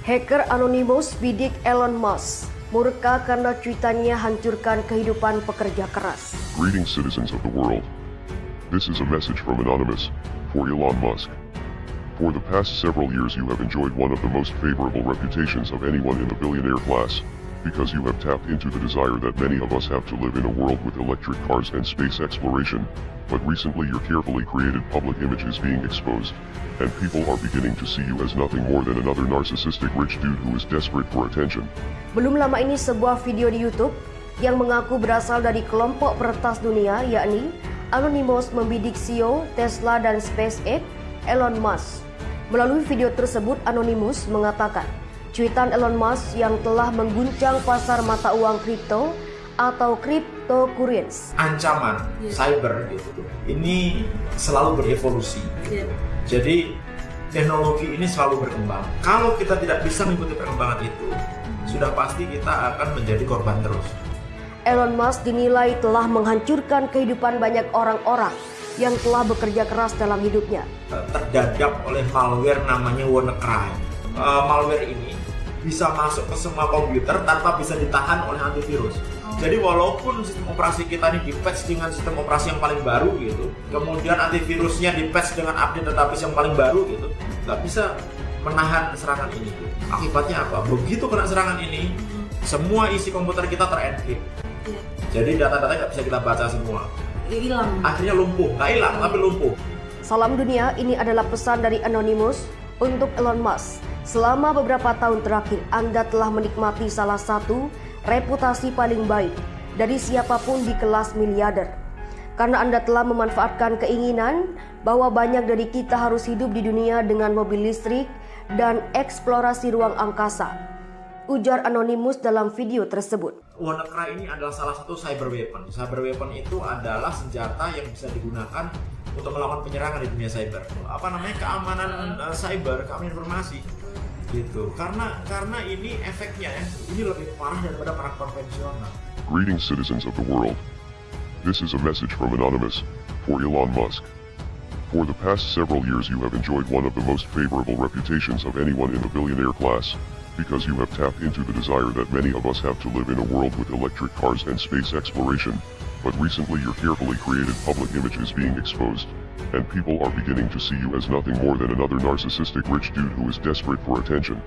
Hacker Anonymous bidik Elon Musk. Murka karena cuitannya hancurkan kehidupan pekerja keras. Greetings, citizens of the world. This is a message from Anonymous for Elon Musk. For the past several years, you have enjoyed one of the most favorable reputations of anyone in the billionaire class, because you have tapped into the desire that many of us have to live in a world with electric cars and space exploration. But recently, your carefully created public image is being exposed, and people are beginning to see you as nothing more than another narcissistic rich dude who is desperate for attention. Belum lama ini sebuah video di YouTube yang mengaku berasal dari kelompok peretas dunia yakni Anonymous membidik CEO Tesla dan SpaceX Elon Musk. Melalui video tersebut Anonymous mengatakan cuitan Elon Musk yang telah mengguncang pasar mata uang kripto atau cryptocurrency. Ancaman Iya. cyber gitu ini selalu berevolusi. Iya. Jadi teknologi ini selalu berkembang. Kalau kita tidak bisa mengikuti perkembangan itu, sudah pasti kita akan menjadi korban terus. Elon Musk dinilai telah menghancurkan kehidupan banyak orang-orang yang telah bekerja keras dalam hidupnya. Eh, Terdadap oleh malware namanya WannaCry. Eh, malware ini bisa masuk ke semua komputer tanpa bisa ditahan oleh antivirus. Jadi walaupun sistem operasi kita ini di patch dengan sistem operasi yang paling baru gitu, kemudian antivirusnya di patch dengan update database yang paling baru gitu, nggak bisa menahan serangan ini. Akibatnya apa? Begitu kena serangan ini, semua isi komputer kita terenkrip. Iya. Jadi data-data nggak bisa kita baca semua. Hilang. Akhirnya lumpuh, nggak hilang tapi lumpuh. Salam dunia, ini adalah pesan dari Anonymous untuk Elon Musk. Selama beberapa tahun terakhir, Anda telah menikmati salah satu reputasi paling baik dari siapa pun di kelas miliarder. Karena Anda telah memanfaatkan keinginan bahwa banyak dari kita harus hidup di dunia dengan mobil listrik dan eksplorasi ruang angkasa. Ujar Anonymous dalam video tersebut. WannaCry ini adalah salah satu cyber weapon. Cyber weapon itu adalah senjata yang bisa digunakan untuk melakukan penyerangan di dunia cyber. Apa namanya keamanan uh, cyber, keamanan informasi gitu. Karena karena ini efeknya ya, ini lebih parah daripada perang konvensional. Greetings, citizens of the world. This is a message from Anonymous for Elon Musk. For the past several years, you have enjoyed one of the most favorable reputations of anyone in the billionaire class, because you have tapped into the desire that many of us have to live in a world with electric cars and space exploration. But recently, your carefully created public image is being exposed, and people are beginning to see you as nothing more than another narcissistic rich dude who is desperate for attention.